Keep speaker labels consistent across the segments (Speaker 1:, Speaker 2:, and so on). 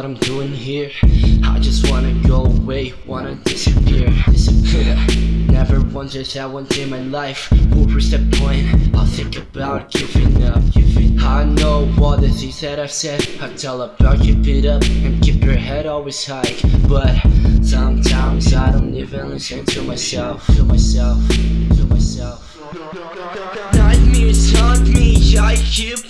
Speaker 1: what I'm doing here. I just wanna go away, wanna disappear, disappear Never wondered that one day in my life. Will reach that point I'll think about giving up, giving? I know all the things that I've said. I tell about keep it up and keep your head always high. But sometimes I don't even listen to myself, to myself, to myself. Nightmares haunt me, I keep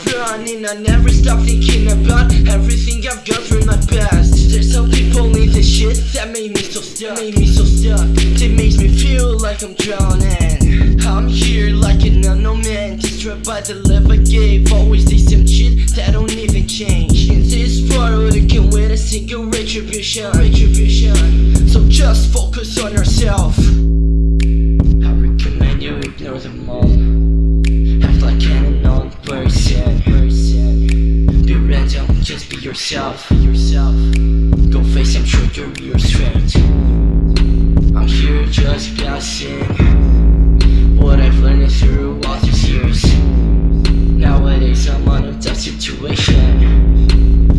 Speaker 1: I never stop thinking about. Everything I've gone through in my past. There's some people in this shit that made me so stuck. Made me so stuck. That makes me feel like I'm drowning. I'm here like an unknown man. Destroyed by the love I gave. Always the same shit that don't even change. In this world I can wait a single retribution. Retribution. So just focus on yourself. I recommend you ignore them all yourself yourself. Go face and show your real strength. I'm here just passing What I've learned through all these years. Nowadays I'm on a tough situation.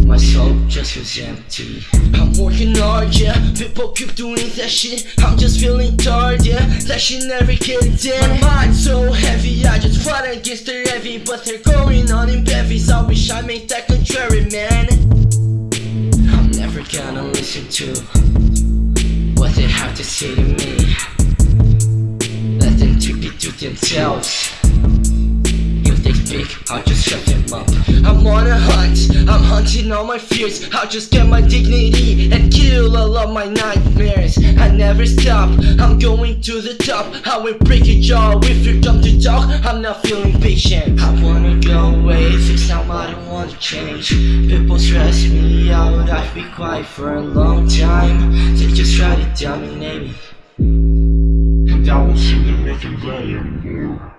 Speaker 1: My soul just feels empty. I'm working hard, yeah. People keep doing that shit. I'm just feeling tired, yeah. That shit never gets in. My mind's so heavy I just fight against the heavy But they're going on in bevies I wish I made that contrary, man listen to What they have to say to me. Let them keep it to themselves. If they speak, I'll just shut them up. I'm on a hunt, I'm hunting all my fears. I'll just get my dignity and kill all of my nightmares. I never stop, I'm going to the top. I will break your jaw if you come to talk I'm not feeling patient. I wanna go away, fix how Don't wanna change. People stress me out, I've been quiet for a long time. They just try to dominate me
Speaker 2: won't seem to make it better